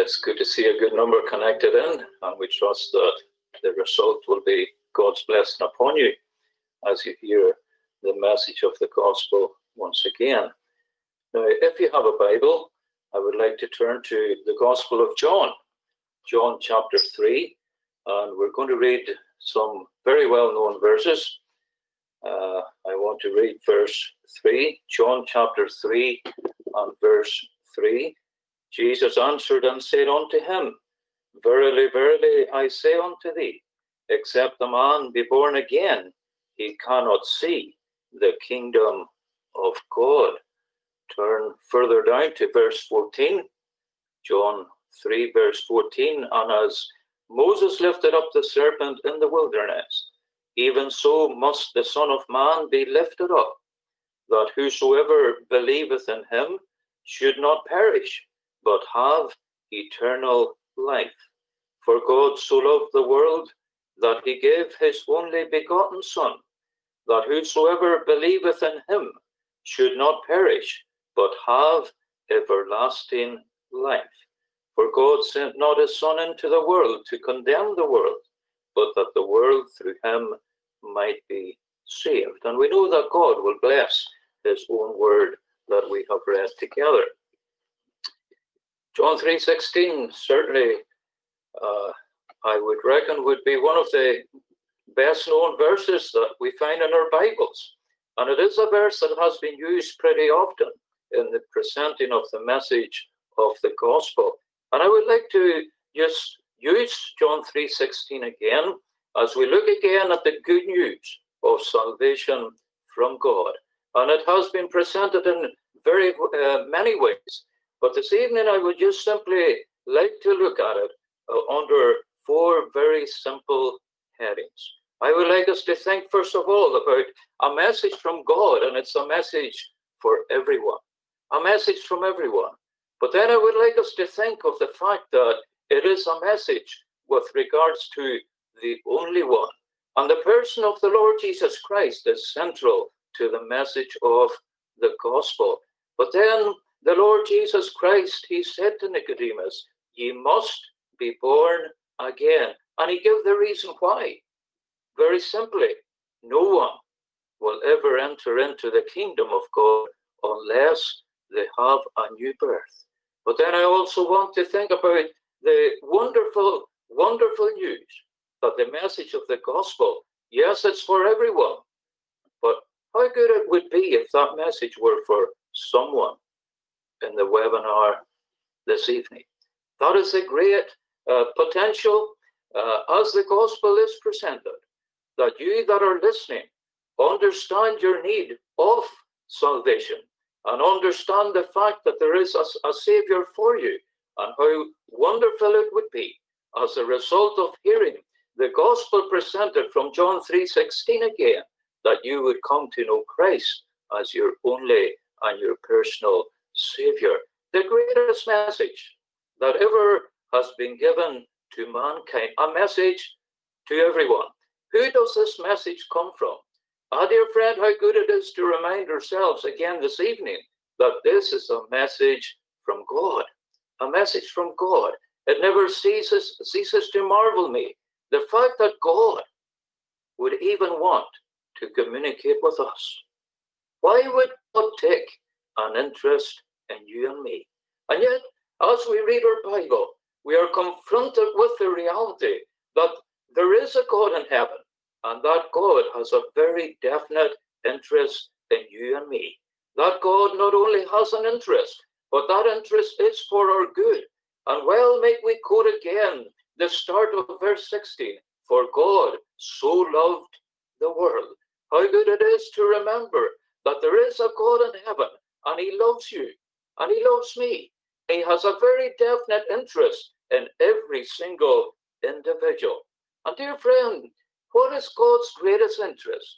It's good to see a good number connected in, and we trust that the result will be God's blessing upon you as you hear the message of the gospel once again. Now, if you have a Bible, I would like to turn to the Gospel of John, John chapter 3, and we're going to read some very well known verses. Uh, I want to read verse 3, John chapter 3 and verse 3. Jesus answered and said unto him, Verily, verily, I say unto thee, except a man be born again, he cannot see the kingdom of God. Turn further down to verse 14, John 3, verse 14. And as Moses lifted up the serpent in the wilderness, even so must the Son of Man be lifted up, that whosoever believeth in him should not perish, but have eternal life. For God so loved the world that he gave his only begotten Son, that whosoever believeth in him should not perish, but have everlasting life. For God sent not his Son into the world to condemn the world, but that the world through him might be saved. And we know that God will bless his own word that we have read together. John 3.16 certainly uh, I would reckon would be one of the best known verses that we find in our Bibles. And it is a verse that has been used pretty often in the presenting of the message of the gospel. And I would like to just use John 3.16 again as we look again at the good news of salvation from God. And it has been presented in very uh, many ways. But this evening, I would just simply like to look at it uh, under four very simple headings. I would like us to think, first of all, about a message from God, and it's a message for everyone, a message from everyone. But then I would like us to think of the fact that it is a message with regards to the only one. And the person of the Lord Jesus Christ is central to the message of the gospel. But then the Lord Jesus Christ, he said to Nicodemus, Ye must be born again. And he gave the reason why. Very simply, no one will ever enter into the kingdom of God unless they have a new birth. But then I also want to think about the wonderful, wonderful news that the message of the gospel, yes, it's for everyone, but how good it would be if that message were for someone in the webinar this evening. That is a great uh, potential uh, as the gospel is presented, that you that are listening understand your need of salvation and understand the fact that there is a, a Savior for you and how wonderful it would be as a result of hearing the gospel presented from John 3.16 again, that you would come to know Christ as your only and your personal Savior. The greatest message that ever has been given to mankind, a message to everyone. Who does this message come from? Ah, dear friend, how good it is to remind ourselves again this evening that this is a message from God, a message from God. It never ceases, ceases to marvel me. The fact that God would even want to communicate with us. Why would God take an interest in you and me? And yet, as we read our Bible, we are confronted with the reality that there is a God in heaven, and that God has a very definite interest in you and me. That God not only has an interest, but that interest is for our good. And well, may we quote again the start of verse 16 For God so loved the world. How good it is to remember that there is a God in heaven, and He loves you, and He loves me. He has a very definite interest in every single individual. And dear friend, what is God's greatest interest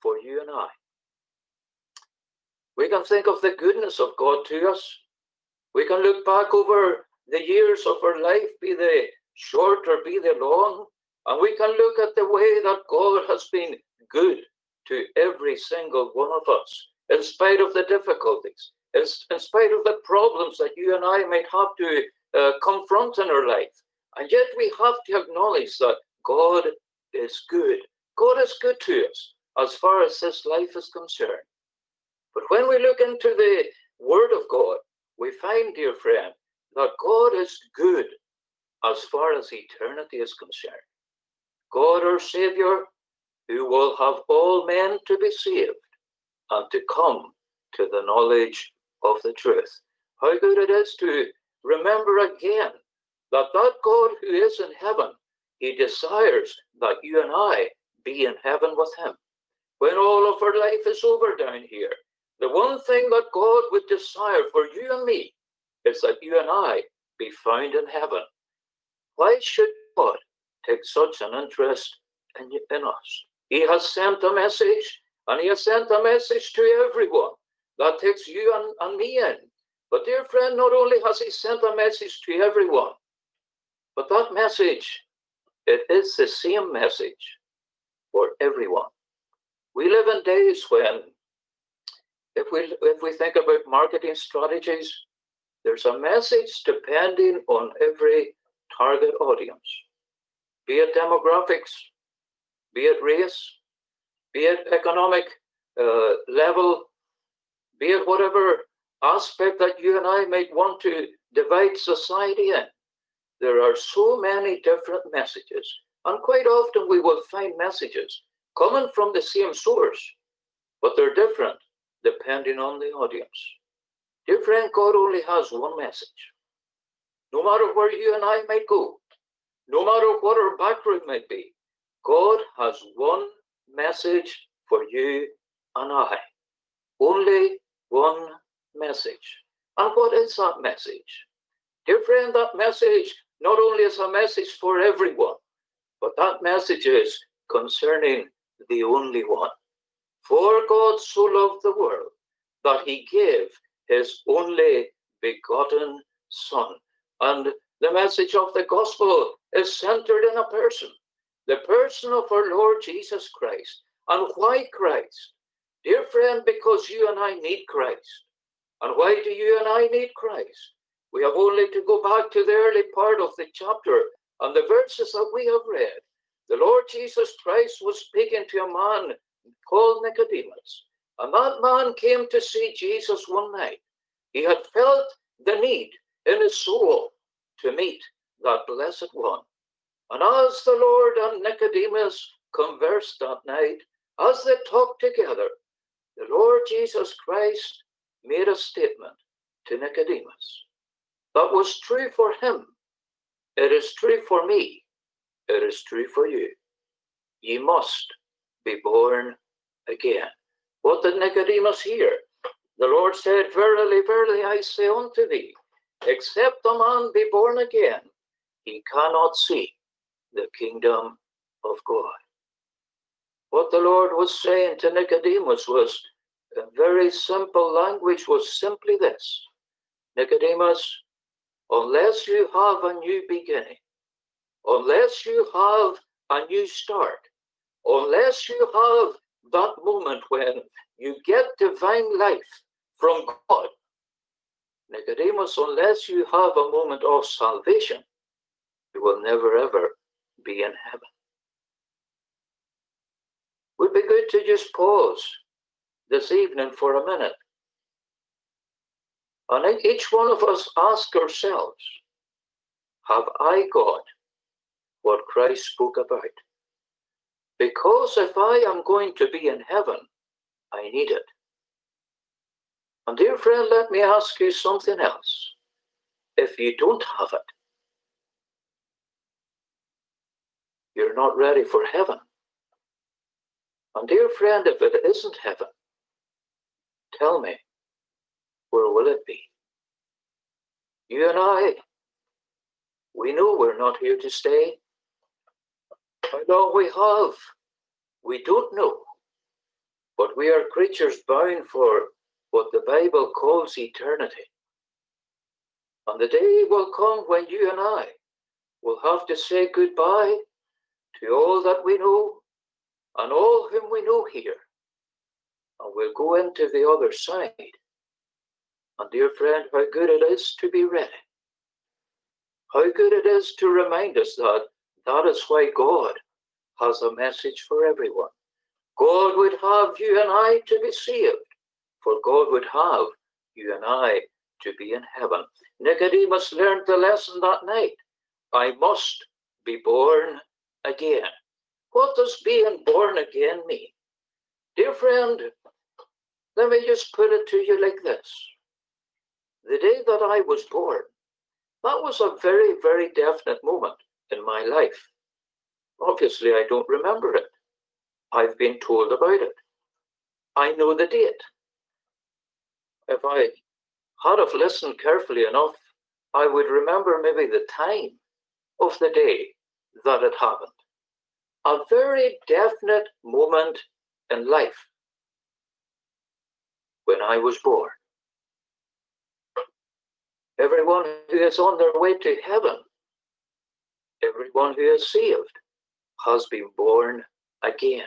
for you and I? We can think of the goodness of God to us. We can look back over the years of our life, be they short or be they long, and we can look at the way that God has been good to every single one of us, in spite of the difficulties, in, in spite of the problems that you and I might have to uh, confront in our life. And yet we have to acknowledge that God is good. God is good to us as far as this life is concerned. But when we look into the Word of God, we find, dear friend, that God is good as far as eternity is concerned. God, our Savior, who will have all men to be saved and to come to the knowledge of the truth. How good it is to remember again that that God who is in heaven, he desires that you and I be in heaven with him. When all of our life is over down here, the one thing that God would desire for you and me is that you and I be found in heaven. Why should God take such an interest in, in us? He has sent a message, and He has sent a message to everyone that takes you and, and me in. But, dear friend, not only has He sent a message to everyone, but that message, it is the same message for everyone. We live in days when, if we if we think about marketing strategies, there's a message depending on every target audience, be it demographics, be it race, be it economic uh, level, be it whatever aspect that you and I might want to divide society in. There are so many different messages, and quite often we will find messages coming from the same source, but they're different depending on the audience. Dear friend, God only has one message. No matter where you and I might go, no matter what our background might be, God has one message for you and I. Only one message. And what is that message? Dear friend, that message not only is a message for everyone, but that message is concerning the only one. For God so loved the world that he gave his only begotten Son. And the message of the gospel is centered in a person, the person of our Lord Jesus Christ. And why Christ? Dear friend, because you and I need Christ. And why do you and I need Christ? We have only to go back to the early part of the chapter and the verses that we have read. The Lord Jesus Christ was speaking to a man called Nicodemus. And that man came to see Jesus one night. He had felt the need in his soul to meet that blessed one. And as the Lord and Nicodemus conversed that night, as they talked together, the Lord Jesus Christ made a statement to Nicodemus that was true for him. It is true for me. It is true for you. Ye must be born again. What did Nicodemus hear? The Lord said, Verily, verily, I say unto thee, except a man be born again, he cannot see the kingdom of God. What the Lord was saying to Nicodemus was a very simple language, was simply this Nicodemus, unless you have a new beginning, unless you have a new start, unless you have that moment when you get divine life from God, Nicodemus, unless you have a moment of salvation, you will never ever be in heaven. Would be good to just pause this evening for a minute. And each one of us ask ourselves, have I got what Christ spoke about? Because if I am going to be in heaven, I need it. And dear friend, let me ask you something else. If you don't have it, you're not ready for heaven. And dear friend, if it isn't heaven, tell me, where will it be? You and I, we know we're not here to stay. How long we have, we don't know. But we are creatures bound for what the Bible calls eternity. And the day will come when you and I will have to say goodbye to all that we know and all whom we know here. And we'll go into the other side. And dear friend, how good it is to be ready. How good it is to remind us that that is why God has a message for everyone. God would have you and I to be saved, for God would have you and I to be in heaven. Nicodemus learned the lesson that night. I must be born again. What does being born again mean? Dear friend, let me just put it to you like this. The day that I was born, that was a very, very definite moment in my life. Obviously, I don't remember it. I've been told about it. I know the date. If I had have listened carefully enough, I would remember maybe the time of the day that it happened. A very definite moment in life when I was born. Everyone who is on their way to heaven, everyone who is saved, has been born again,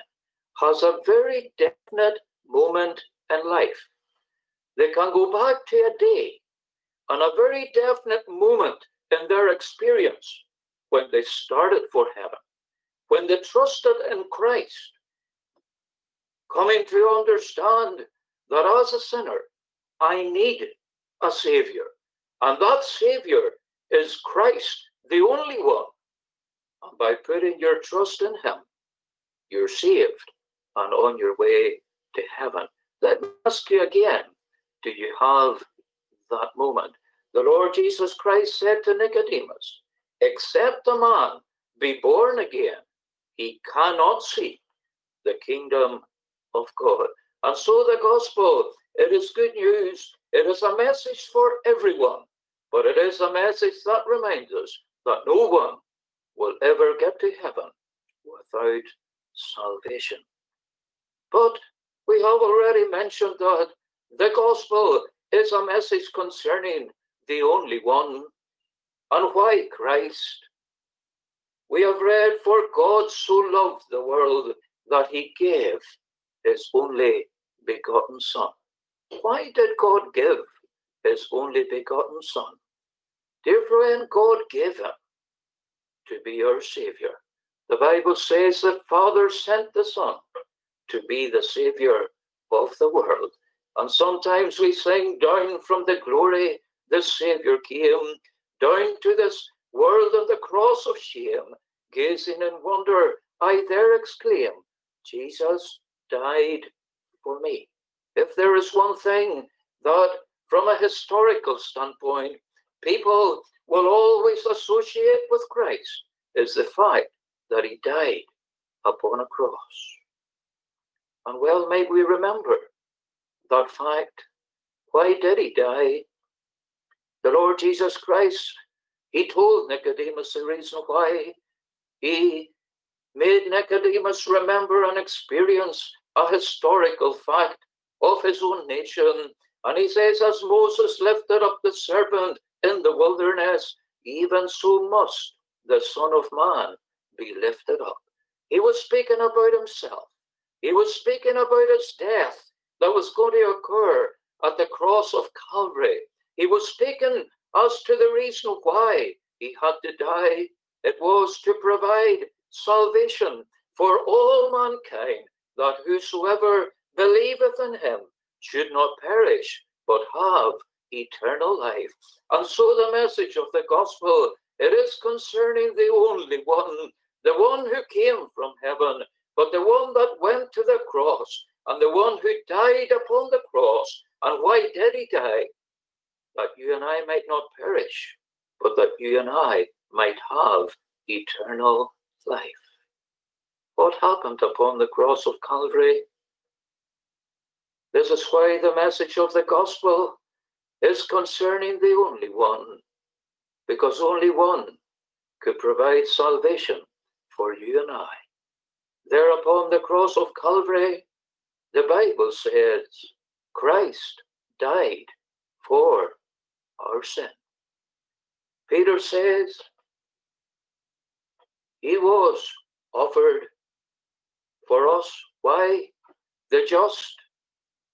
has a very definite moment in life. They can go back to a day and a very definite moment in their experience when they started for heaven, when they trusted in Christ, coming to understand that as a sinner, I need a Savior. And that Savior is Christ, the only one. And by putting your trust in Him, you're saved and on your way to heaven. Let me ask you again do you have that moment? The Lord Jesus Christ said to Nicodemus, Except a man be born again, he cannot see the kingdom of God. And so the gospel, it is good news. It is a message for everyone, but it is a message that reminds us that no one will ever get to heaven without salvation. But we have already mentioned that the gospel is a message concerning the only one and why Christ. We have read, For God so loved the world that he gave his only begotten Son. Why did God give his only begotten Son? Dear friend, God gave him to be our Savior. The Bible says that Father sent the Son to be the Savior of the world. And sometimes we sing down from the glory, the Savior came, down to this world of the cross of shame, gazing in wonder, I there exclaim, Jesus died for me. If there is one thing that, from a historical standpoint, people will always associate with Christ, is the fact that he died upon a cross. And well may we remember that fact. Why did he die? The Lord Jesus Christ, he told Nicodemus the reason why. He made Nicodemus remember and experience a historical fact of his own nation. And he says, As Moses lifted up the serpent in the wilderness, even so must the Son of Man be lifted up. He was speaking about himself. He was speaking about his death that was going to occur at the cross of Calvary. He was speaking as to the reason why he had to die. It was to provide salvation for all mankind, that whosoever believeth in him should not perish, but have eternal life. And so the message of the gospel, it is concerning the only one, the one who came from heaven, but the one that went to the cross, and the one who died upon the cross. And why did he die? That you and I might not perish, but that you and I might have eternal life. What happened upon the cross of Calvary? This is why the message of the gospel is concerning the only one, because only one could provide salvation for you and I. There upon the cross of Calvary, the Bible says Christ died for our sin. Peter says he was offered for us. Why? The just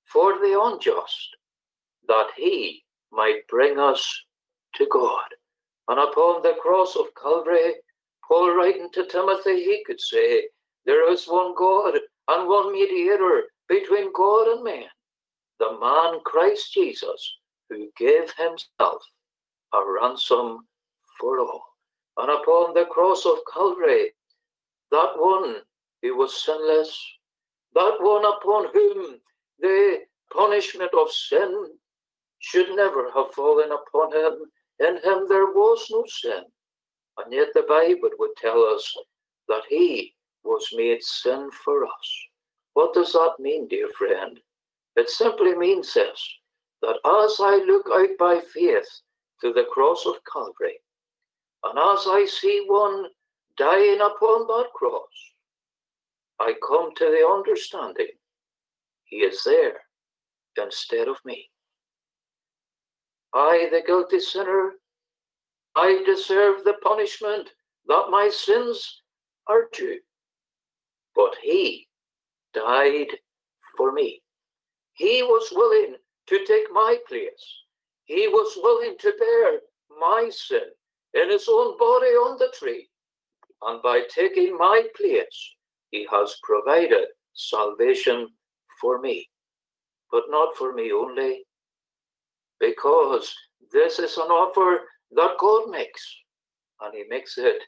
for the unjust, that he might bring us to God. And upon the cross of Calvary, Paul writing to Timothy, he could say, There is one God and one mediator between God and man, the man Christ Jesus, who gave himself a ransom for all. And upon the cross of Calvary, that one who was sinless, that one upon whom the punishment of sin should never have fallen upon him. In him there was no sin. And yet the Bible would tell us that he was made sin for us. What does that mean, dear friend? It simply means this that as I look out by faith to the cross of Calvary, and as I see one dying upon that cross, I come to the understanding he is there instead of me. I, the guilty sinner, I deserve the punishment that my sins are due. But he died for me. He was willing to take my place. He was willing to bear my sin in his own body on the tree. And by taking my place, he has provided salvation for me. But not for me only, because this is an offer that God makes, and He makes it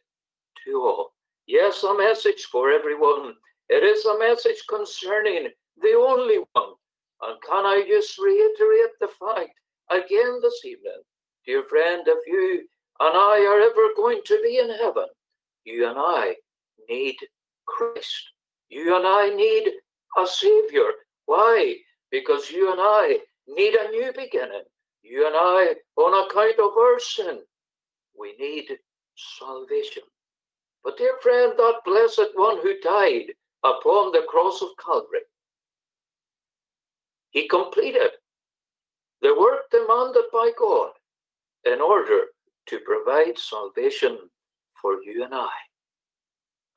to all. Yes, a message for everyone. It is a message concerning the only one. And can I just reiterate the fact again this evening, dear friend, if you and I are ever going to be in heaven, you and I need Christ. You and I need a Savior. Why? Because you and I need a new beginning. You and I, on account of our sin, we need salvation. But, dear friend, that blessed one who died upon the cross of Calvary, he completed the work demanded by God in order to provide salvation for you and I.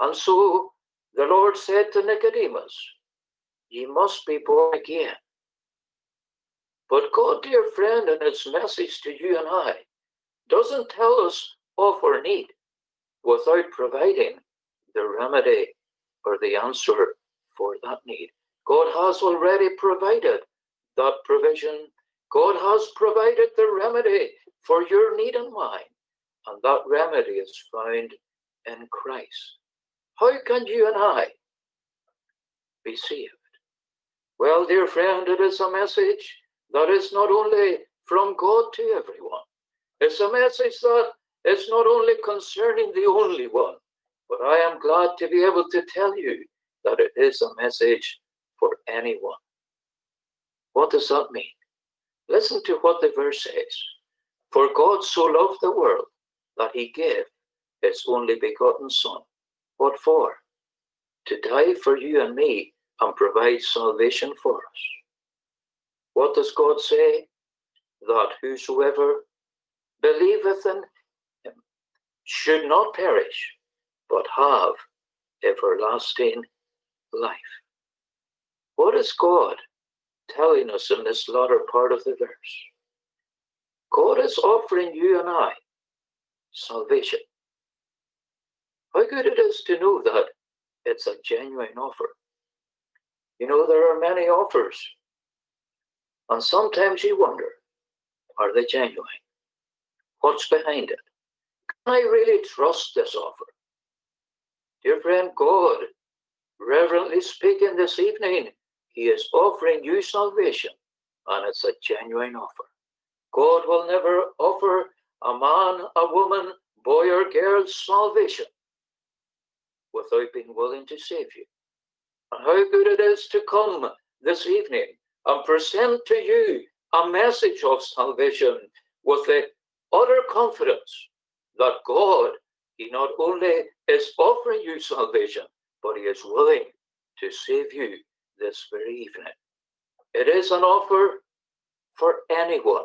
And so the Lord said to Nicodemus, Ye must be born again. But God, dear friend, in his message to you and I, doesn't tell us of our need without providing the remedy or the answer for that need. God has already provided that provision. God has provided the remedy for your need and mine. And that remedy is found in Christ. How can you and I be saved? Well, dear friend, it is a message that is not only from God to everyone. It's a message that is not only concerning the only one, but I am glad to be able to tell you that it is a message for anyone. What does that mean? Listen to what the verse says. For God so loved the world that he gave his only begotten Son. What for? To die for you and me and provide salvation for us. What does God say? That whosoever believeth in him should not perish, but have everlasting life. What is God telling us in this latter part of the verse? God is offering you and I salvation. How good it is to know that it's a genuine offer. You know, there are many offers and sometimes you wonder, are they genuine? What's behind it? Can I really trust this offer? Dear friend, God, reverently speaking this evening, He is offering you salvation, and it's a genuine offer. God will never offer a man, a woman, boy, or girl salvation without being willing to save you. And how good it is to come this evening and present to you a message of salvation with the utter confidence that God, He not only is offering you salvation, but He is willing to save you this very evening. It is an offer for anyone.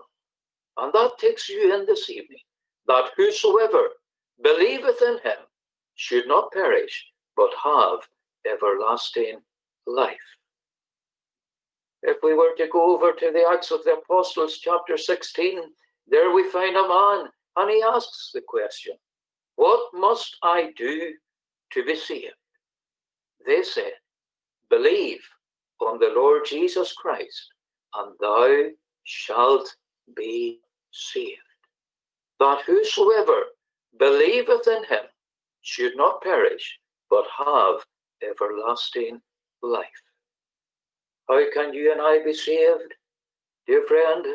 And that takes you in this evening that whosoever believeth in him should not perish, but have everlasting life. If we were to go over to the Acts of the Apostles, chapter 16, there we find a man And he asks the question, What must I do to be saved? They said, Believe on the Lord Jesus Christ, and thou shalt be saved. That whosoever believeth in him should not perish, but have everlasting life. How can you and I be saved? Dear friend,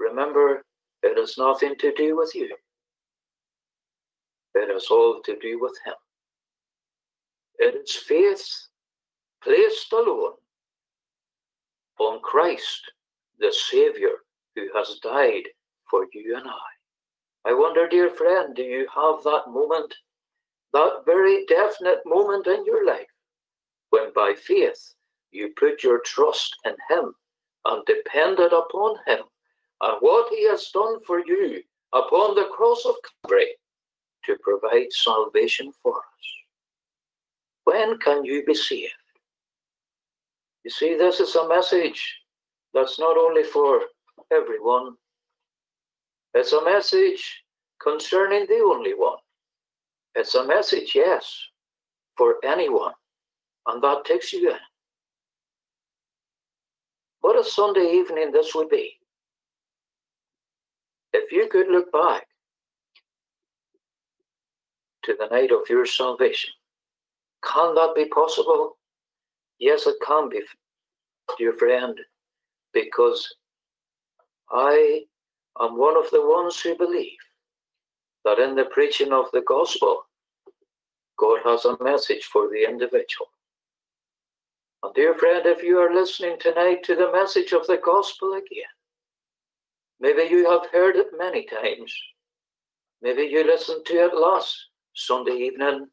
remember it has nothing to do with you. It has all to do with Him. It is faith placed alone on Christ, the Savior, who has died for you and I. I wonder, dear friend, do you have that moment, that very definite moment in your life, when by faith you put your trust in Him and depended upon Him and what He has done for you upon the cross of Calvary to provide salvation for us? When can you be saved? You see, this is a message that's not only for everyone, it's a message concerning the only one. It's a message, yes, for anyone. And that takes you in. What a Sunday evening this would be. If you could look back to the night of your salvation, can that be possible? Yes, it can be, dear friend, because I am one of the ones who believe that in the preaching of the gospel, God has a message for the individual. And dear friend, if you are listening tonight to the message of the gospel again, maybe you have heard it many times. Maybe you listened to it last Sunday evening.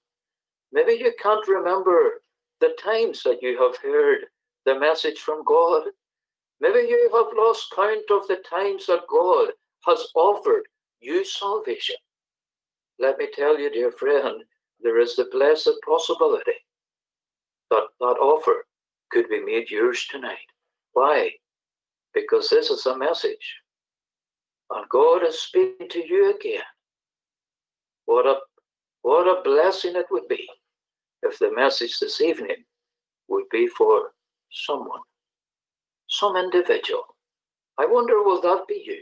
Maybe you can't remember the times that you have heard the message from God. Maybe you have lost count of the times that God has offered you salvation. Let me tell you, dear friend, there is the blessed possibility that that offer could be made yours tonight. Why? Because this is a message. And God is speaking to you again. What a what a blessing it would be if the message this evening would be for someone, some individual. I wonder, will that be you?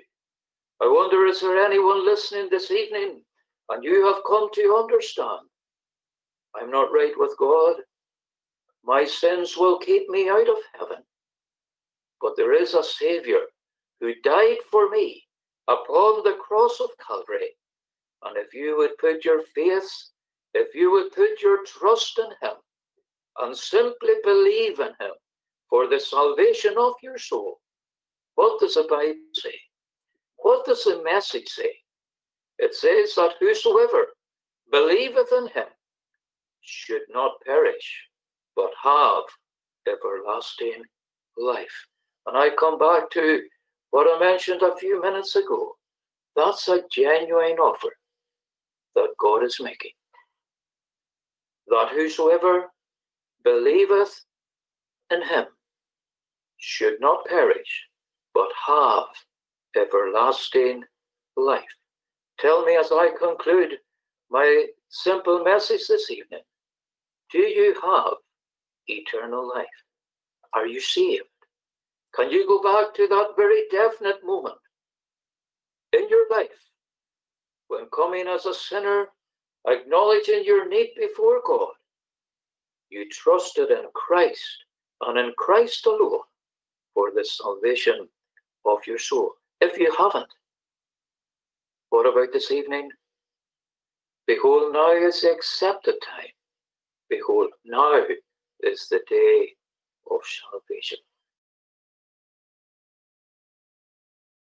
I wonder, is there anyone listening this evening and you have come to understand I'm not right with God? my sins will keep me out of heaven. But there is a Savior who died for me upon the cross of Calvary. And if you would put your faith, if you would put your trust in Him and simply believe in Him for the salvation of your soul, what does the Bible say? What does the message say? It says that whosoever believeth in Him should not perish, but have everlasting life. And I come back to what I mentioned a few minutes ago. That's a genuine offer that God is making. That whosoever believeth in him should not perish, but have everlasting life. Tell me as I conclude my simple message this evening do you have eternal life? Are you saved? Can you go back to that very definite moment in your life when coming as a sinner, acknowledging your need before God? You trusted in Christ and in Christ alone for the salvation of your soul. If you haven't, what about this evening? Behold, now is the accepted time. Behold, now is the day of salvation.